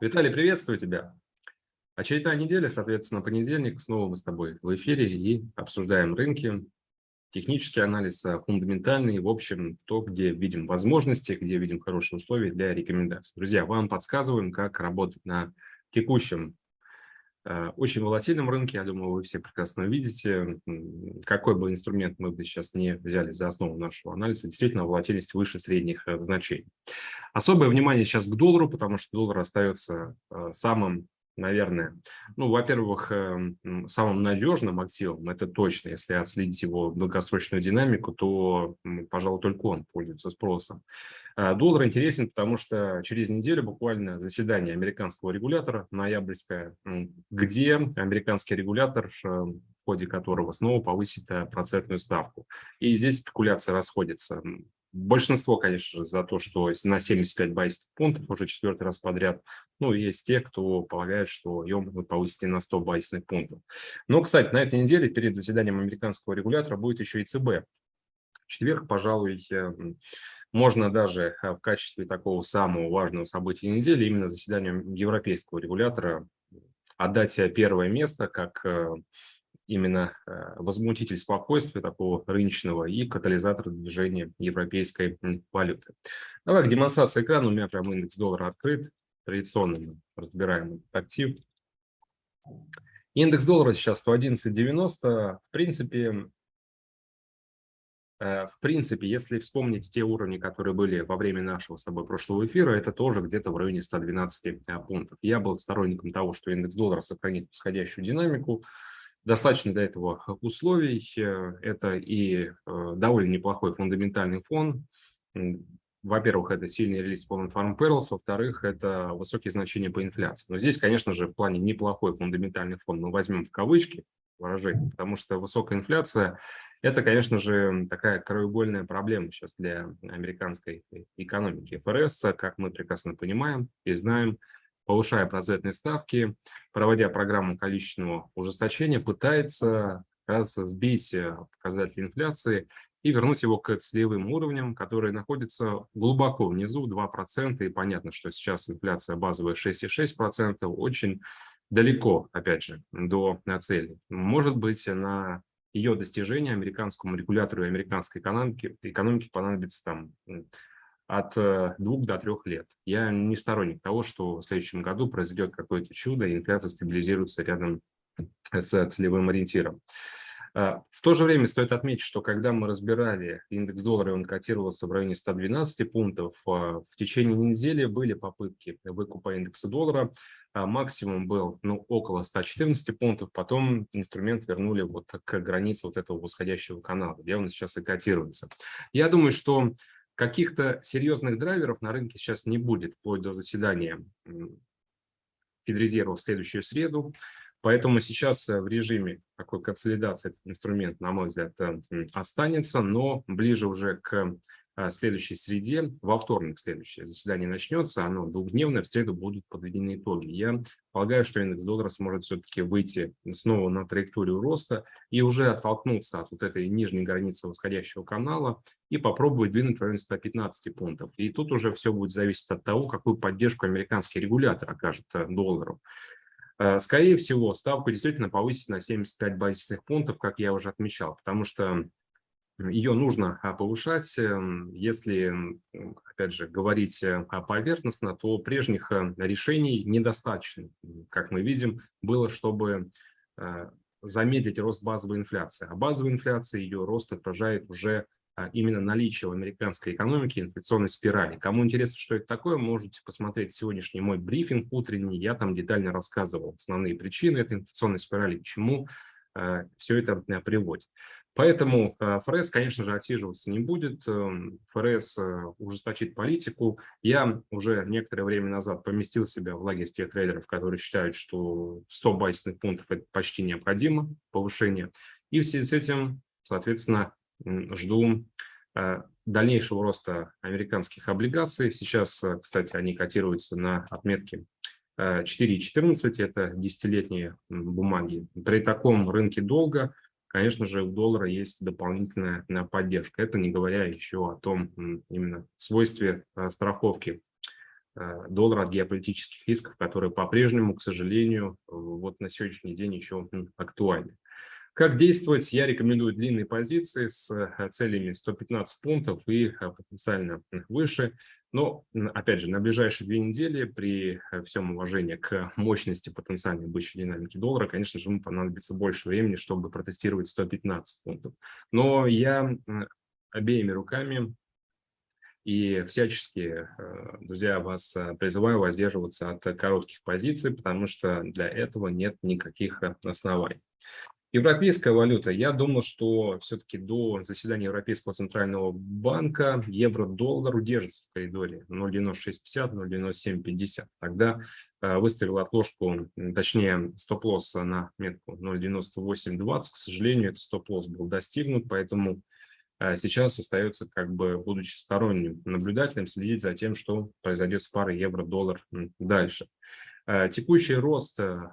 Виталий, приветствую тебя. Очередная неделя, соответственно, понедельник. Снова мы с тобой в эфире и обсуждаем рынки, технический анализ, а, фундаментальный, в общем, то, где видим возможности, где видим хорошие условия для рекомендаций. Друзья, вам подсказываем, как работать на текущем очень волатильном рынке, я думаю, вы все прекрасно видите, какой бы инструмент мы бы сейчас не взяли за основу нашего анализа, действительно волатильность выше средних э, значений. Особое внимание сейчас к доллару, потому что доллар остается э, самым наверное. Ну, во-первых, эм, самым надежным активом, это точно, если отследить его долгосрочную динамику, то, пожалуй, только он пользуется спросом. А доллар интересен, потому что через неделю буквально заседание американского регулятора, ноябрьское, где американский регулятор, э, в ходе которого снова повысит э, процентную ставку. И здесь спекуляция расходится. Большинство, конечно же, за то, что на 75 байсовых пунктов уже четвертый раз подряд. Ну, есть те, кто полагает, что ее могут повысить и на 100 байсовых пунктов. Но, кстати, на этой неделе перед заседанием американского регулятора будет еще и ЦБ. В четверг, пожалуй, эм, можно даже э, в качестве такого самого важного события недели, именно заседанию европейского регулятора, отдать первое место как э, именно э, возмутитель спокойствия такого рыночного и катализатор движения европейской валюты. Давай к демонстрации экрана. У меня прям индекс доллара открыт. Традиционно мы разбираем актив. Индекс доллара сейчас 111.90. В принципе, э, в принципе, если вспомнить те уровни, которые были во время нашего с тобой прошлого эфира, это тоже где-то в районе 112 э, пунктов. Я был сторонником того, что индекс доллара сохранит восходящую динамику, Достаточно для этого условий. Э, это и э, довольно неплохой фундаментальный фон. Во-первых, это сильный релиз по Farm Perils, во-вторых, это высокие значения по инфляции. Но здесь, конечно же, в плане неплохой фундаментальный фон мы возьмем в кавычки выражение, потому что высокая инфляция – это, конечно же, такая краеугольная проблема сейчас для американской экономики. ФРС, как мы прекрасно понимаем и знаем, повышая процентные ставки, проводя программу количественного ужесточения, пытается как раз сбить э, показатели инфляции и вернуть его к целевым уровням, которые находятся глубоко внизу, 2%. И понятно, что сейчас инфляция базовая 6,6%, очень далеко, опять же, до цели. Может быть, на ее достижение американскому регулятору и американской экономике, экономике понадобится там от э, двух до трех лет. Я не сторонник того, что в следующем году произойдет какое-то чудо, и инфляция стабилизируется рядом с целевым ориентиром. А, в то же время стоит отметить, что когда мы разбирали индекс доллара, он котировался в районе 112 пунктов, а, в течение недели были попытки выкупа индекса доллара, а максимум был ну, около 114 пунктов, потом инструмент вернули вот к границе вот этого восходящего канала, где он сейчас и котируется. Я думаю, что Каких-то серьезных драйверов на рынке сейчас не будет, вплоть до заседания Федрезерва в следующую среду. Поэтому сейчас э, в режиме такой консолидации этот инструмент, на мой взгляд, э, останется, но ближе уже к следующей среде, во вторник следующее заседание начнется, оно двухдневное, в среду будут подведены итоги. Я полагаю, что индекс доллара сможет все-таки выйти снова на траекторию роста и уже оттолкнуться от вот этой нижней границы восходящего канала и попробовать двинуть в районе 115 пунктов. И тут уже все будет зависеть от того, какую поддержку американский регулятор окажет э, доллару. Э, скорее всего, ставку действительно повысить на 75 базисных пунктов, как я уже отмечал, потому что ее нужно а, повышать. Эм, если, опять же, говорить э, поверхностно, то прежних э, решений недостаточно. Как мы видим, было, чтобы э, замедлить рост базовой инфляции. А базовая инфляция, ее рост отражает уже а, именно наличие в американской экономике инфляционной спирали. Кому интересно, что это такое, можете посмотреть сегодняшний мой брифинг утренний. Я там детально рассказывал основные причины этой инфляционной спирали, к чему все это приводит. Поэтому э, ФРС, конечно же, отсиживаться не будет. Эм, ФРС э, ужесточит политику. Я уже некоторое время назад поместил себя в лагерь тех трейдеров, которые считают, что 100 базисных пунктов – это почти необходимо повышение. И в связи с этим, соответственно, жду э, дальнейшего роста американских облигаций. Сейчас, кстати, они котируются на отметке 4,14, это десятилетние бумаги. При таком рынке долга конечно же, у доллара есть дополнительная э, поддержка. Это не говоря еще о том именно свойстве э, страховки доллара от геополитических рисков, которые по-прежнему, к сожалению, вот на сегодняшний день еще актуальны. Как действовать? Я рекомендую длинные позиции с целями 115 пунктов и потенциально выше. Но, опять же, на ближайшие две недели при э, всем уважении к мощности потенциальной бычьей динамики доллара, конечно же, ему понадобится больше времени, чтобы протестировать 115 пунктов. Но я обеими руками и всячески, э, друзья, вас э, призываю воздерживаться от коротких позиций, потому что для этого нет никаких оснований. Европейская валюта. Я думал, что все-таки до заседания Европейского центрального банка евро-доллар удержится в коридоре 0,9650, 0,9750. Тогда э, выставил отложку, точнее стоп-лосс на метку 0,9820. К сожалению, этот стоп-лосс был достигнут, поэтому э, сейчас остается, как бы, будучи сторонним наблюдателем, следить за тем, что произойдет с парой евро-доллар дальше. Э, текущий рост э,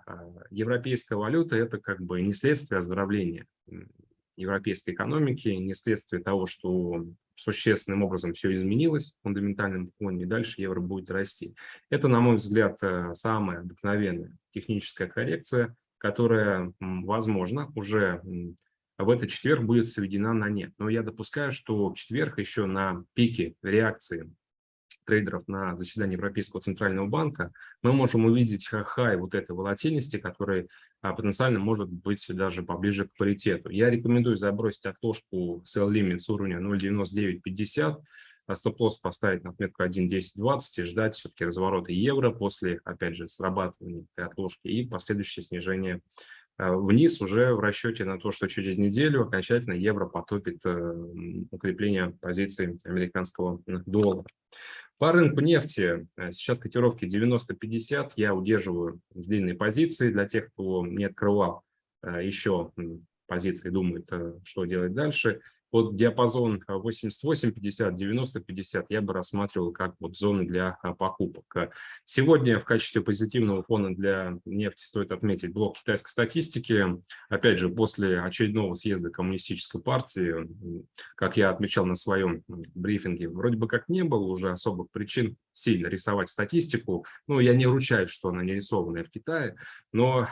европейской валюты – это как бы не следствие оздоровления европейской экономики, не следствие того, что существенным образом все изменилось в фундаментальном фоне, и дальше евро будет расти. Это, на мой взгляд, э, самая обыкновенная техническая коррекция, которая, возможно, уже в этот четверг будет сведена на нет. Но я допускаю, что в четверг еще на пике реакции трейдеров на заседании Европейского центрального банка, мы можем увидеть хай вот этой волатильности, который а, потенциально может быть даже поближе к паритету. Я рекомендую забросить отложку sell limit с уровня 0.9950, а стоп-лосс поставить на отметку 1.1020 и ждать все-таки разворота евро после, опять же, срабатывания этой отложки и последующее снижение а, вниз уже в расчете на то, что через неделю окончательно евро потопит э, укрепление позиции американского доллара. По рынку нефти э, сейчас котировки 90-50. Я удерживаю длинные позиции для тех, кто не открывал э, еще позиции, думает, э, что делать дальше. Вот диапазон 88-50, 90-50 я бы рассматривал как вот зоны для а, покупок. Сегодня в качестве позитивного фона для нефти стоит отметить блок китайской статистики. Опять же, после очередного съезда коммунистической партии, как я отмечал на своем брифинге, вроде бы как не было уже особых причин сильно рисовать статистику. Ну, я не ручаюсь, что она не рисованная в Китае, но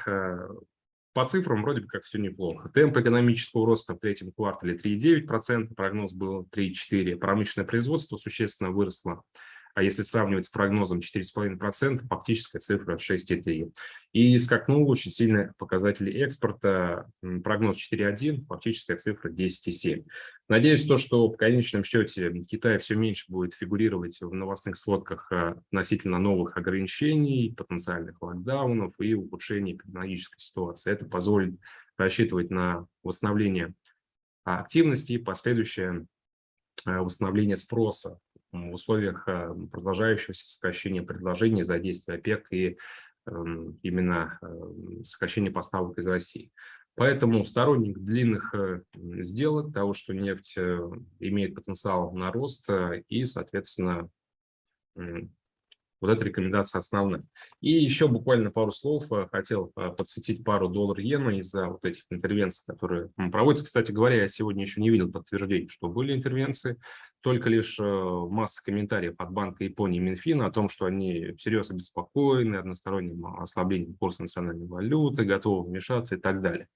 по цифрам вроде бы как все неплохо. Темп экономического роста в третьем квартале 3,9%, прогноз был 3,4%. Промышленное производство существенно выросло а если сравнивать с прогнозом 4,5%, фактическая цифра 6,3%. И скакнул очень сильно показатели экспорта, прогноз 4,1%, фактическая цифра 10,7%. Надеюсь, то, что в конечном счете Китай все меньше будет фигурировать в новостных сводках а, относительно новых ограничений, потенциальных локдаунов и ухудшения эпидемиологической ситуации. Это позволит рассчитывать на восстановление активности и последующее а, восстановление спроса в условиях э, продолжающегося сокращения предложений за действия ОПЕК и эм, именно эм, сокращения поставок из России. Поэтому сторонник длинных э, сделок, того, что нефть э, имеет потенциал на рост и, соответственно, вот эта рекомендация основная. И еще буквально пару слов хотел подсветить пару доллар-иена из-за вот этих интервенций, которые проводятся. Кстати говоря, я сегодня еще не видел подтверждений, что были интервенции, только лишь э, масса комментариев от Банка Японии и Минфина о том, что они всерьез обеспокоены односторонним ослаблением курса национальной валюты, готовы вмешаться и так далее.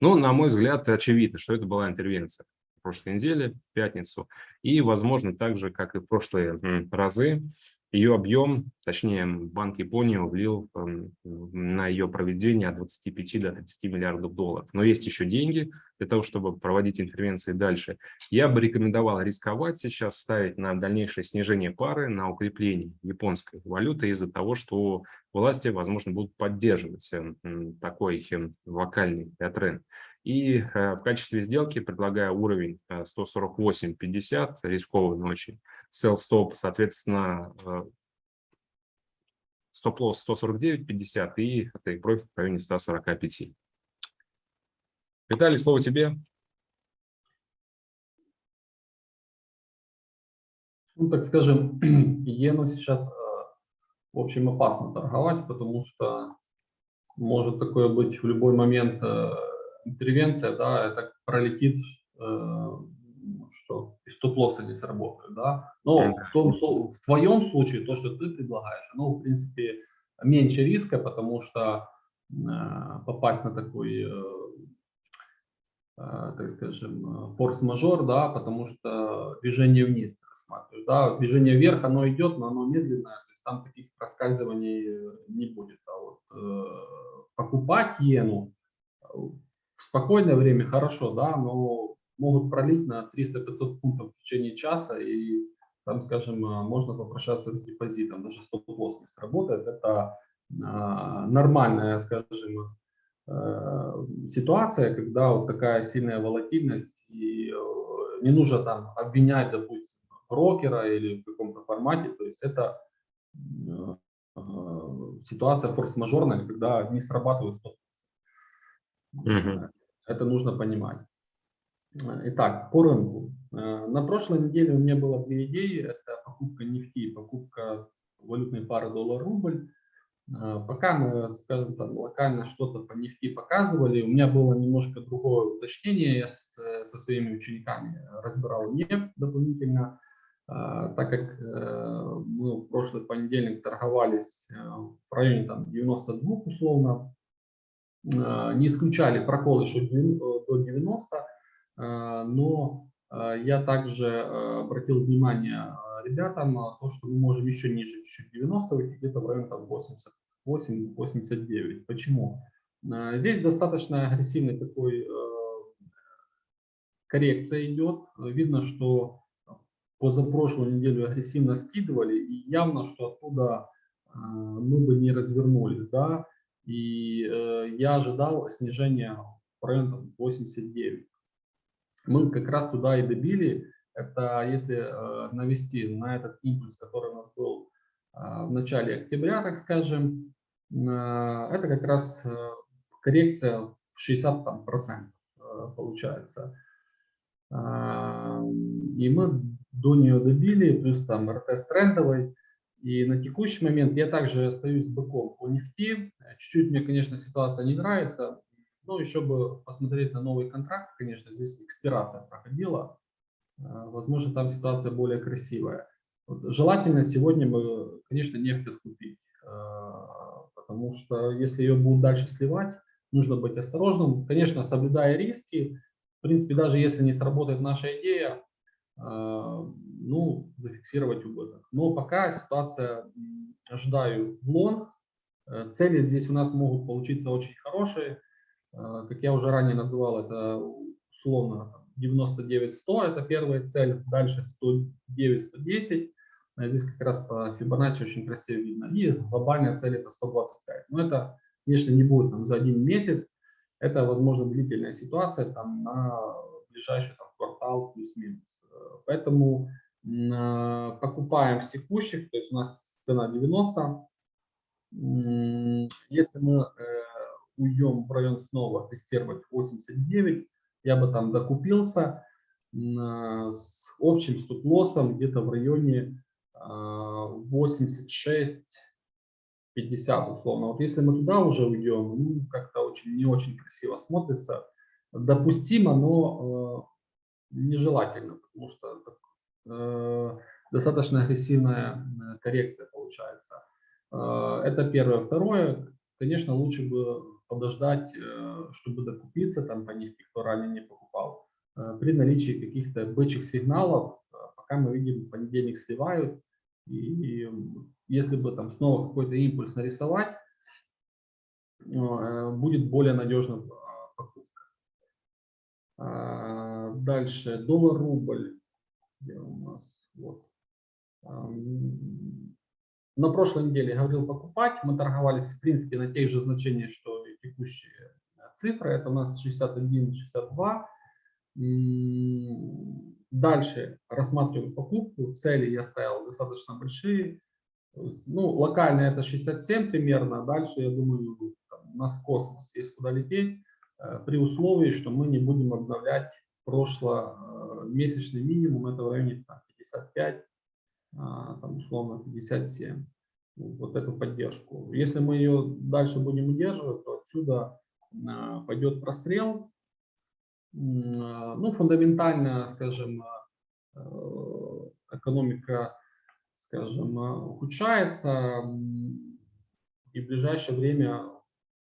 Но, на мой взгляд, очевидно, что это была интервенция в прошлой неделе, в пятницу. И, возможно, так же, как и в прошлые разы, ее объем, точнее, Банк Японии влил эм, на ее проведение от 25 до 30 миллиардов долларов. Но есть еще деньги для того, чтобы проводить интервенции дальше. Я бы рекомендовал рисковать сейчас, ставить на дальнейшее снижение пары, на укрепление японской валюты из-за того, что власти, возможно, будут поддерживать эм, такой эм, локальный тренд. И э, в качестве сделки предлагаю уровень 148.50, э, рисковый, но очень sell stop, соответственно, э, стоп-лосс 149.50 и take profit в районе 145. Виталий, слово тебе. Ну, так скажем, иену сейчас, в общем, опасно торговать, потому что может такое быть в любой момент интервенция, да, это пролетит, что и стоп-лоссы не сработают, да. Но в, том, в твоем случае то, что ты предлагаешь, оно, в принципе, меньше риска, потому что э, попасть на такой, э, э, так скажем, э, форс-мажор, да, потому что движение вниз ты рассматриваешь, да, движение вверх, оно идет, но оно медленное, то есть там таких проскальзываний не будет. А вот э, покупать иену в спокойное время хорошо, да, но могут пролить на 300-500 пунктов в течение часа, и там, скажем, э, можно попрощаться с депозитом, даже стоп-лосс не сработает. Это а, нормальная, скажем, э, ситуация, когда вот такая сильная волатильность, и э, не нужно там обвинять, допустим, брокера или в каком-то формате, то есть это э, э, ситуация форс-мажорная, когда не срабатывают стоп Мгм. Это нужно понимать. Итак, по рынку. Э, На прошлой неделе у меня было две идеи. Это покупка нефти и покупка валютной пары доллар-рубль. Э, Пока мы, скажем так, локально что-то по нефти показывали, у меня было немножко другое уточнение. Я э, со своими учениками разбирал нефть дополнительно, Э, так как э, мы в прошлый понедельник торговались э, в районе там, 92 условно, э, не исключали прокол еще э, до 90, э, но э, я также э, обратил внимание э, ребятам то, что мы можем еще ниже чуть-чуть 90 уйти, где-то в районе там 88-89. Почему? Э, Здесь достаточно агрессивный такой э, коррекция идет. Видно, что позапрошлую неделю агрессивно скидывали, и явно, что оттуда э, мы бы не развернулись, да, и э, я ожидал снижения в район там, 89. Мы как раз туда и добили, это если э, навести на этот импульс, который у нас был э, в начале октября, так скажем, э, это как раз коррекция в 60 там, процентов э, получается. И мы до нее добили, плюс там РТС трендовый. И на текущий момент я также остаюсь быком по нефти. Чуть-чуть мне, конечно, ситуация не нравится. Но еще бы посмотреть на новый контракт, конечно, здесь экспирация проходила. А, Возможно, там ситуация более красивая. Вот желательно сегодня бы, конечно, нефть откупить. а, Потому что если ее будут дальше сливать, нужно быть осторожным. Конечно, соблюдая риски. В принципе, даже если не сработает наша идея, а, ну, зафиксировать убыток. Но пока ситуация, ожидаю, в лонг. Э, Цели здесь у нас могут получиться очень хорошие. Э, Как я уже ранее называл, это условно 99-100, это первая цель. Дальше 109-110. А Здесь как раз по Фибоначчи очень красиво видно. И глобальная цель это 125. Но это, конечно, не будет там, за один месяц. Это, возможно, длительная ситуация там, на ближайший там, квартал плюс-минус. Э, Поэтому э, покупаем в текущих, то есть у нас цена 90. М, Если мы э, уйдем в район снова тестировать 89, я бы там докупился э, с общим стоп-лоссом где-то в районе а, 86 50 условно. Вот если мы туда уже уйдем, ну, как-то очень не очень красиво смотрится. Допустимо, но э, нежелательно, потому что э, достаточно агрессивная э, коррекция получается. Э, это первое. Второе, конечно, лучше бы подождать, э, чтобы докупиться там по нефти, кто ранее не покупал. Э, при наличии каких-то бычьих сигналов, э, пока мы видим, понедельник сливают, и если бы там снова какой-то импульс нарисовать, будет более надежным покупка. А, Дальше доллар-рубль. Где у нас? Вот. На прошлой неделе говорил покупать. Мы торговались, в принципе, на тех же значениях, что и текущие цифры. Это у нас 61-62. М, Дальше рассматриваем покупку. Цели я ставил достаточно большие. Ну, локально это 67 примерно. Дальше, я думаю, там, у нас космос есть куда лететь. э, При условии, что мы не будем обновлять прошломесячный минимум. Это в районе там, 55, а, там, условно 57. Вот эту поддержку. Если мы ее дальше будем удерживать, то отсюда а, пойдет прострел. А, Ну, фундаментально, скажем, а, экономика, скажем, ухудшается, и в ближайшее время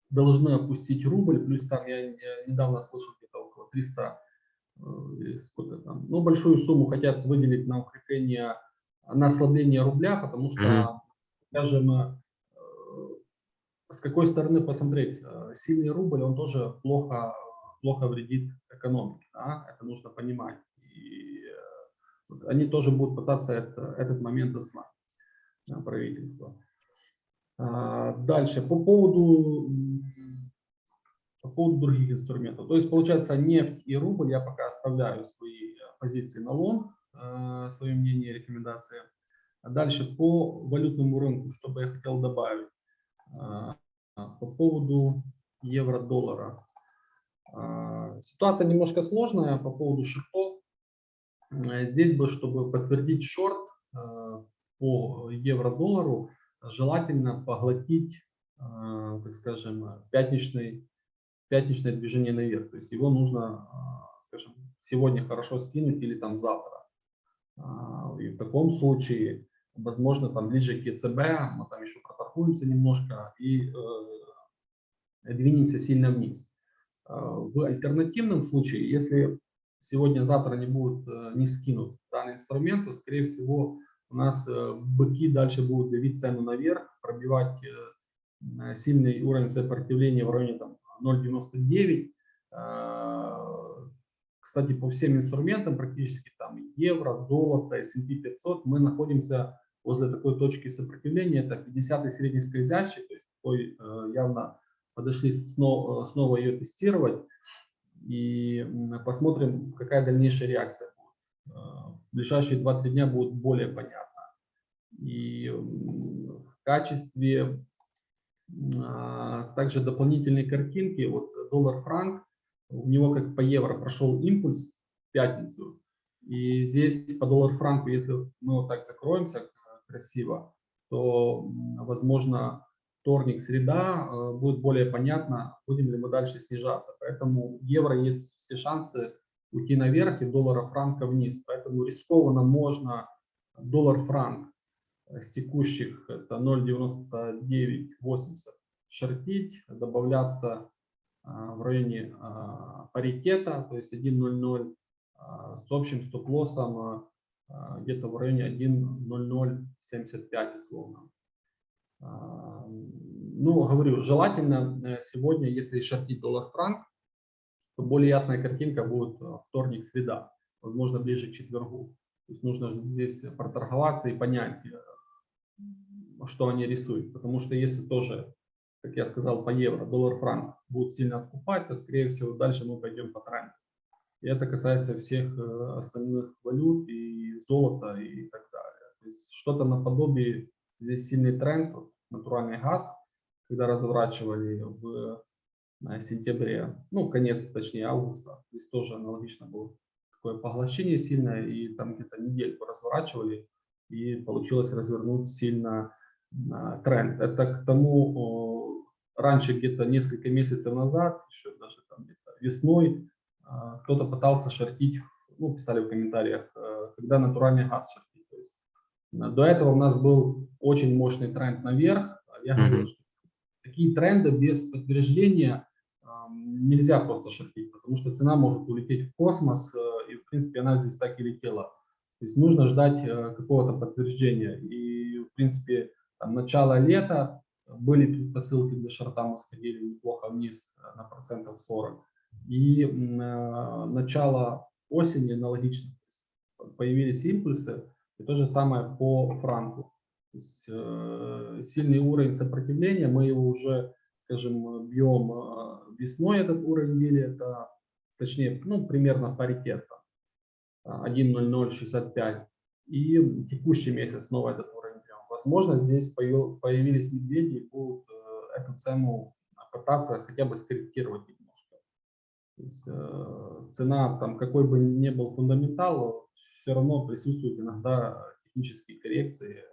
должны опустить рубль, плюс там я недавно слышал где-то около 300, сколько там, ну большую сумму хотят выделить на укрепление, на ослабление рубля, потому что, mm -hmm. скажем, с какой стороны посмотреть, сильный рубль, он тоже плохо, плохо вредит экономике, да? это нужно понимать. И они тоже будут пытаться это, этот момент ослабить, правительство. А, дальше, по поводу, по поводу других инструментов. То есть, получается, нефть и рубль я пока оставляю свои позиции на лонг, а, свое мнение, рекомендации. А дальше по валютному рынку, что бы я хотел добавить. А, по поводу евро-доллара. Ситуация немножко сложная по поводу шортов. Здесь бы, чтобы подтвердить шорт по евро-доллару, желательно поглотить, так скажем, пятничный, пятничное движение наверх. То есть его нужно, скажем, сегодня хорошо скинуть или там завтра. И в таком случае возможно, там ближе к ЕЦБ, мы там еще проторгуемся немножко и э, двинемся сильно вниз. Э, в альтернативном случае, если сегодня-завтра не будут э, не скинут данный инструмент, то, скорее всего, у нас быки дальше будут давить цену наверх, пробивать сильный уровень сопротивления в районе 0,99. Э, кстати, по всем инструментам, практически там евро, золото, S&P 500, мы находимся возле такой точки сопротивления, это 50 средний скользящий, то есть такой, э, явно подошли снова, снова ее тестировать и посмотрим, какая дальнейшая реакция будет. Э, в ближайшие 2-3 дня будет более понятно. И в качестве а, также дополнительной картинки, вот доллар-франк, у него как по евро прошел импульс в пятницу, и здесь по доллар-франку, если мы вот так закроемся, красиво, то, возможно, вторник, среда э, будет более понятно, будем ли мы дальше снижаться. Поэтому евро есть все шансы уйти наверх и доллара франка вниз. Поэтому рискованно можно доллар-франк с текущих это 0,9980 шортить, добавляться э, в районе э, паритета, то есть 1.00 с общим стоп-лоссом где-то в районе 1.0075 условно. А, ну, говорю, желательно э, сегодня, если шортить доллар-франк, то более ясная картинка будет э, вторник-среда, возможно, ближе к четвергу. То есть нужно здесь проторговаться и понять, э, что они рисуют. Потому что если тоже, как я сказал, по евро, доллар-франк будут сильно откупать, то, скорее всего, дальше мы пойдем по тренду. И это касается всех остальных валют и золота и так далее. что-то наподобие, здесь сильный тренд, натуральный газ, когда разворачивали в сентябре, ну, конец, точнее, августа, здесь тоже аналогично было такое поглощение сильное, и там где-то недельку разворачивали, и получилось развернуть сильно а, тренд. Это к тому, раньше где-то несколько месяцев назад, еще даже там где-то весной, кто-то пытался шортить, ну, писали в комментариях, э, когда натуральный газ шортить. То есть, э, до этого у нас был очень мощный тренд наверх. Я mm -hmm. говорю, что такие тренды без подтверждения нельзя просто шортить, потому что цена может улететь в космос, э, и в принципе она здесь так и летела. То есть нужно ждать какого-то подтверждения. И в принципе там, начало лета были предпосылки для шорта, мы сходили неплохо вниз на процентов 40 и э, начало осени аналогично. Появились импульсы, и то же самое по франку. То есть, э, сильный уровень сопротивления, мы его уже, скажем, бьем э, весной этот уровень били, это точнее, ну, примерно паритет, 1.0065. И текущий месяц снова этот уровень бьем. Возможно, здесь появились медведи и будут эту цену пытаться хотя бы скорректировать есть, э, цена, там, какой бы ни был фундаментал, все равно присутствуют иногда технические коррекции,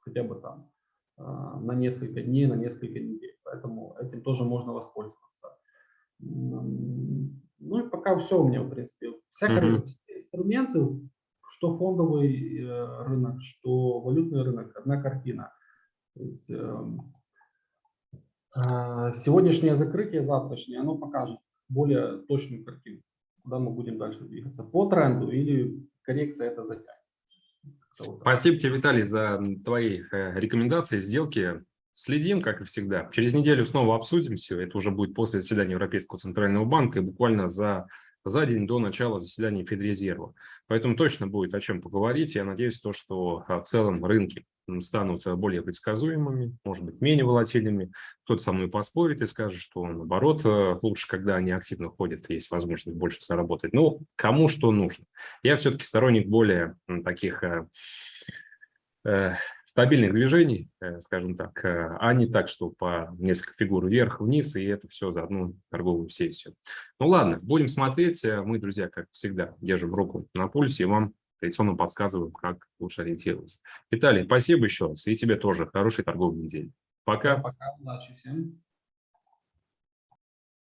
хотя бы там э, на несколько дней, на несколько недель. Поэтому этим тоже можно воспользоваться. Ну и пока все у меня, в принципе. Всякие mm -hmm. инструменты, что фондовый э, рынок, что валютный рынок, одна картина. Есть, эм, сегодняшнее закрытие, завтрашнее, оно покажет более точную картину, куда мы будем дальше двигаться, по тренду или коррекция это затянется. Спасибо тебе, Виталий, за твои э, рекомендации, сделки. Следим, как и всегда. Через неделю снова обсудим все. Это уже будет после заседания Европейского центрального банка и буквально за за день до начала заседания Федрезерва. Поэтому точно будет о чем поговорить. Я надеюсь, то, что а, в целом рынки станут более предсказуемыми, может быть, менее волатильными. Кто-то со мной поспорит и скажет, что наоборот, э, лучше, когда они активно ходят, есть возможность больше заработать. Но кому что нужно. Я все-таки сторонник более таких э, Э, стабильных движений, э, скажем так, э, а не так, что по несколько фигур вверх-вниз, и это все за одну торговую сессию. Ну ладно, будем смотреть. Мы, друзья, как всегда, держим руку на пульсе и вам традиционно подсказываем, как лучше ориентироваться. Виталий, спасибо еще раз, и тебе тоже хорошей торговой недели. Пока. Пока, удачи всем.